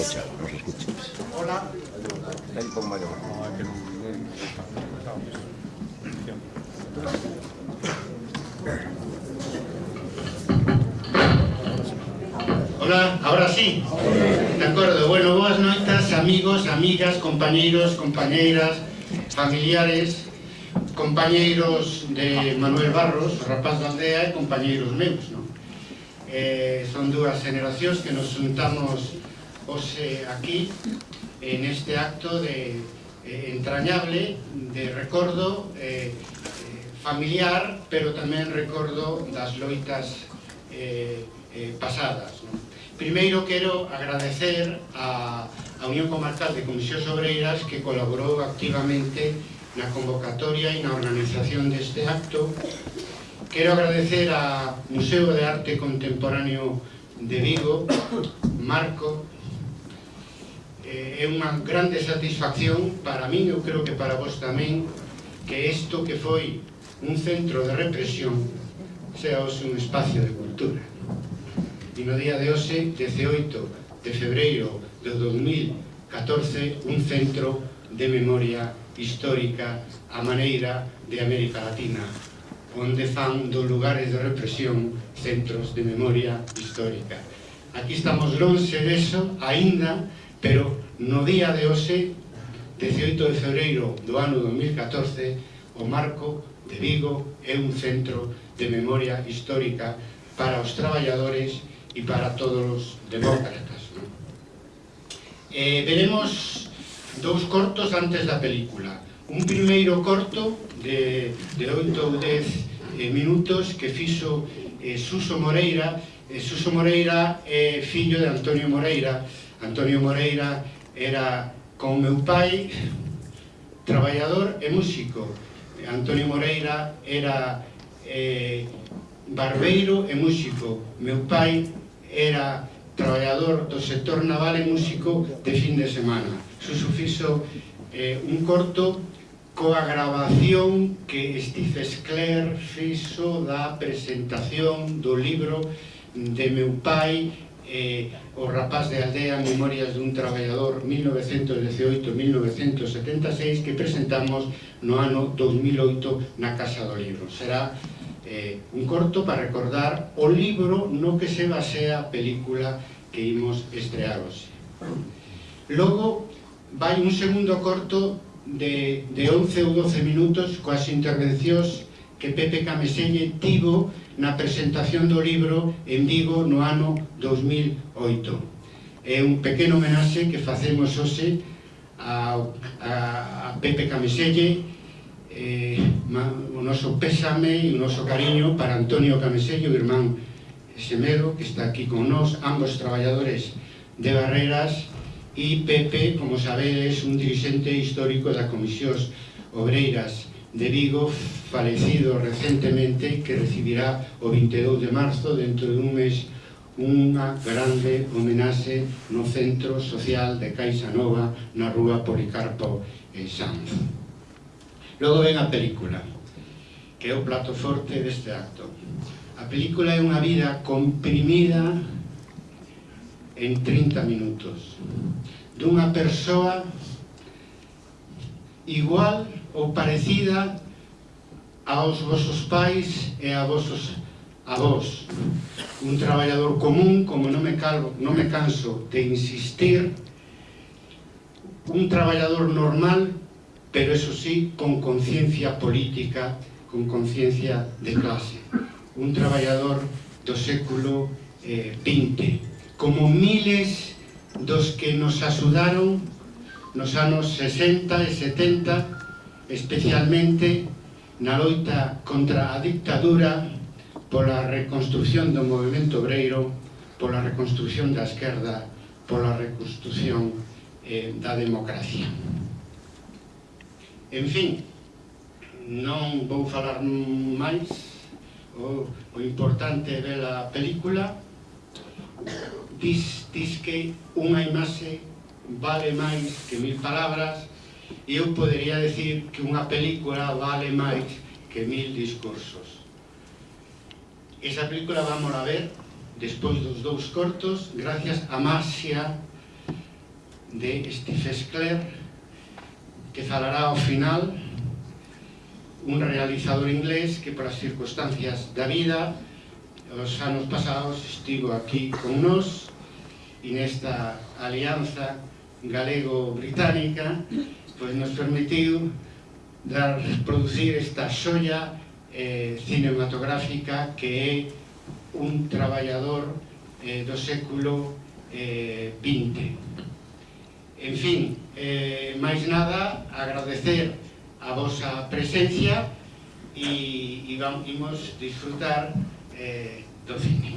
escucha, nos escucha. Hola. Ten con mayor. Hola, ahora sí. De acordo, bueno, boas noitas, amigos, amigas, compañeiros, compañeiras, familiares, compañeiros de Manuel Barros, rapaz da aldea, e compañeiros meus, non? Eh, son dúas generacións que nos juntamos hoxe aquí en este acto de eh, entrañable de recordo eh, eh, familiar, pero tamén recordo das loitas eh, eh, pasadas. Non? Primeiro quero agradecer a, a Unión Comarcal de Comisións Obreiras que colaborou activamente na convocatoria e na organización deste acto. Quero agradecer a Museo de Arte Contemporáneo de Vigo, Marco, eh, é unha grande satisfacción para min, eu creo que para vos tamén, que isto que foi un centro de represión sea hoxe un espacio de cultura. E no día de hoxe, 18 de febreiro de 2014, un centro de memoria histórica a maneira de América Latina, onde fan dos lugares de represión centros de memoria histórica. Aquí estamos longe deso, aínda Pero no día de hoxe, 18 de febreiro do ano 2014, o Marco de Vigo é un centro de memoria histórica para os traballadores e para todos os demócratas. ¿no? Eh, veremos dous cortos antes da película. Un primeiro corto de, de 8 ou 10 eh, minutos que fixo eh, Suso Moreira Eh, Suso Moreira é fillo de Antonio Moreira. Antonio Moreira era con meu pai traballador e músico. Antonio Moreira era eh, barbeiro e músico. Meu pai era traballador do sector naval e músico de fin de semana. Suso fixo eh, un corto coa grabación que Steve Scler fixo da presentación do libro de meu pai eh, o rapaz de aldea Memorias dun traballador 1918-1976 que presentamos no ano 2008 na Casa do Libro. Será eh, un corto para recordar o libro no que se basea a película que imos estrear hoxe. Logo, vai un segundo corto de, de 11 ou 12 minutos coas intervencións que Pepe Cameselle tivo na presentación do libro en Vigo no ano 2008. É un pequeno homenaxe que facemos hoxe a, a, a Pepe Cameselle eh, o noso pésame e o noso cariño para Antonio Camesello, irmán Semedo, que está aquí con nós, ambos traballadores de Barreras, e Pepe, como sabedes, un dirigente histórico das comisións obreiras de Vigo falecido recentemente que recibirá o 22 de marzo dentro de un mes unha grande homenaxe no Centro Social de Caixa Nova na rúa Policarpo e Sanz. Logo ven a película, que é o plato forte deste acto. A película é unha vida comprimida en 30 minutos dunha persoa igual ou parecida aos vosos pais e a vosos avós. Un traballador común, como non me, calvo, non me canso de insistir, un traballador normal, pero eso sí, con conciencia política, con conciencia de clase. Un traballador do século eh, XX, como miles dos que nos axudaron nos anos 60 e 70 especialmente na loita contra a dictadura pola reconstrucción do movimento obreiro, pola reconstrucción da esquerda, pola reconstrucción eh, da democracia. En fin, non vou falar máis, o, o importante é ver a película, dis, dis que unha imaxe vale máis que mil palabras, eu podería decir que unha película vale máis que mil discursos. Esa película vamos a ver despois dos dous cortos, gracias a Maxia de Steve Scler que falará ao final un realizador inglés que para as circunstancias da vida os anos pasados estivo aquí con nós e nesta alianza galego-británica pois nos permitiu dar, producir esta xoia eh, cinematográfica que é un traballador eh, do século eh, 20. En fin, eh, máis nada, agradecer a vosa presencia e, e vamos disfrutar eh, do cine.